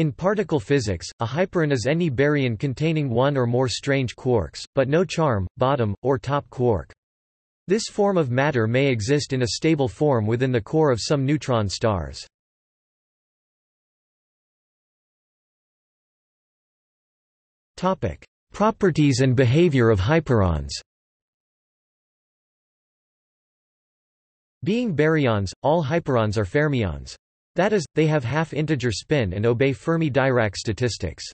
In particle physics, a hyperon is any baryon containing one or more strange quarks, but no charm, bottom, or top quark. This form of matter may exist in a stable form within the core of some neutron stars. Properties and behavior of hyperons Being baryons, all hyperons are fermions. That is, they have half-integer spin and obey Fermi-Dirac statistics.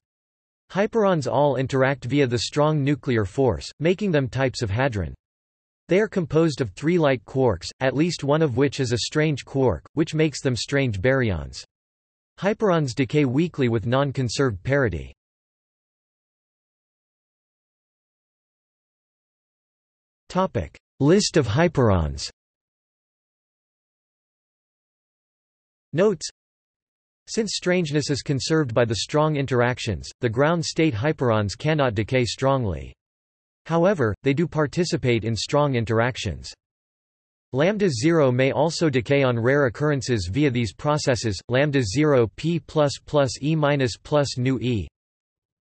Hyperons all interact via the strong nuclear force, making them types of hadron. They are composed of three light quarks, at least one of which is a strange quark, which makes them strange baryons. Hyperons decay weakly with non-conserved parity. List of hyperons Notes Since strangeness is conserved by the strong interactions, the ground state hyperons cannot decay strongly. However, they do participate in strong interactions. Lambda 0 may also decay on rare occurrences via these processes, lambda 0 p plus plus e minus plus nu e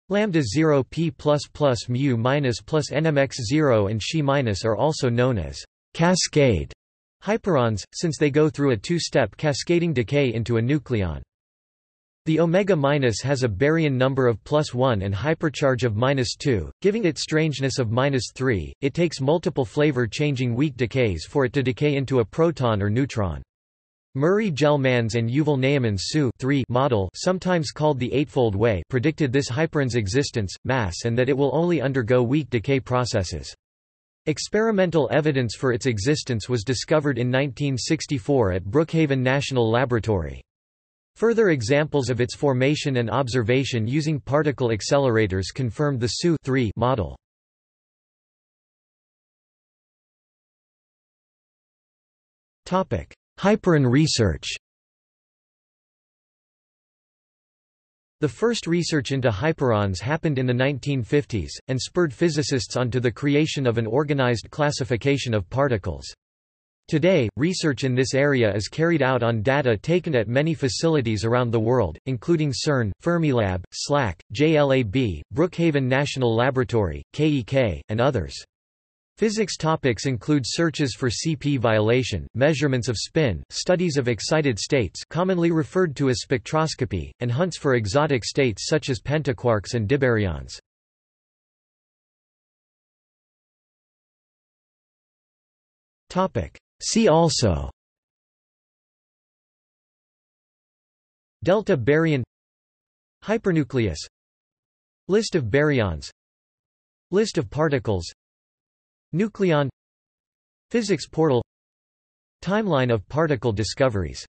lambda 0 p plus plus mu minus plus nmx 0 and xi minus are also known as cascade Hyperons, since they go through a two-step cascading decay into a nucleon. The omega minus has a baryon number of plus 1 and hypercharge of minus 2, giving it strangeness of minus 3. It takes multiple flavor-changing weak decays for it to decay into a proton or neutron. Murray Gell-Mann's and Yuval Ne'eman's SU model sometimes called the Eightfold Way predicted this hyperon's existence, mass and that it will only undergo weak decay processes. Experimental evidence for its existence was discovered in 1964 at Brookhaven National Laboratory. Further examples of its formation and observation using particle accelerators confirmed the SU model. Hyperon research The first research into hyperons happened in the 1950s, and spurred physicists onto the creation of an organized classification of particles. Today, research in this area is carried out on data taken at many facilities around the world, including CERN, Fermilab, SLAC, JLAB, Brookhaven National Laboratory, KEK, and others. Physics topics include searches for CP violation, measurements of spin, studies of excited states commonly referred to as spectroscopy, and hunts for exotic states such as pentaquarks and dibaryons. See also Delta baryon Hypernucleus List of baryons List of particles Nucleon Physics portal Timeline of particle discoveries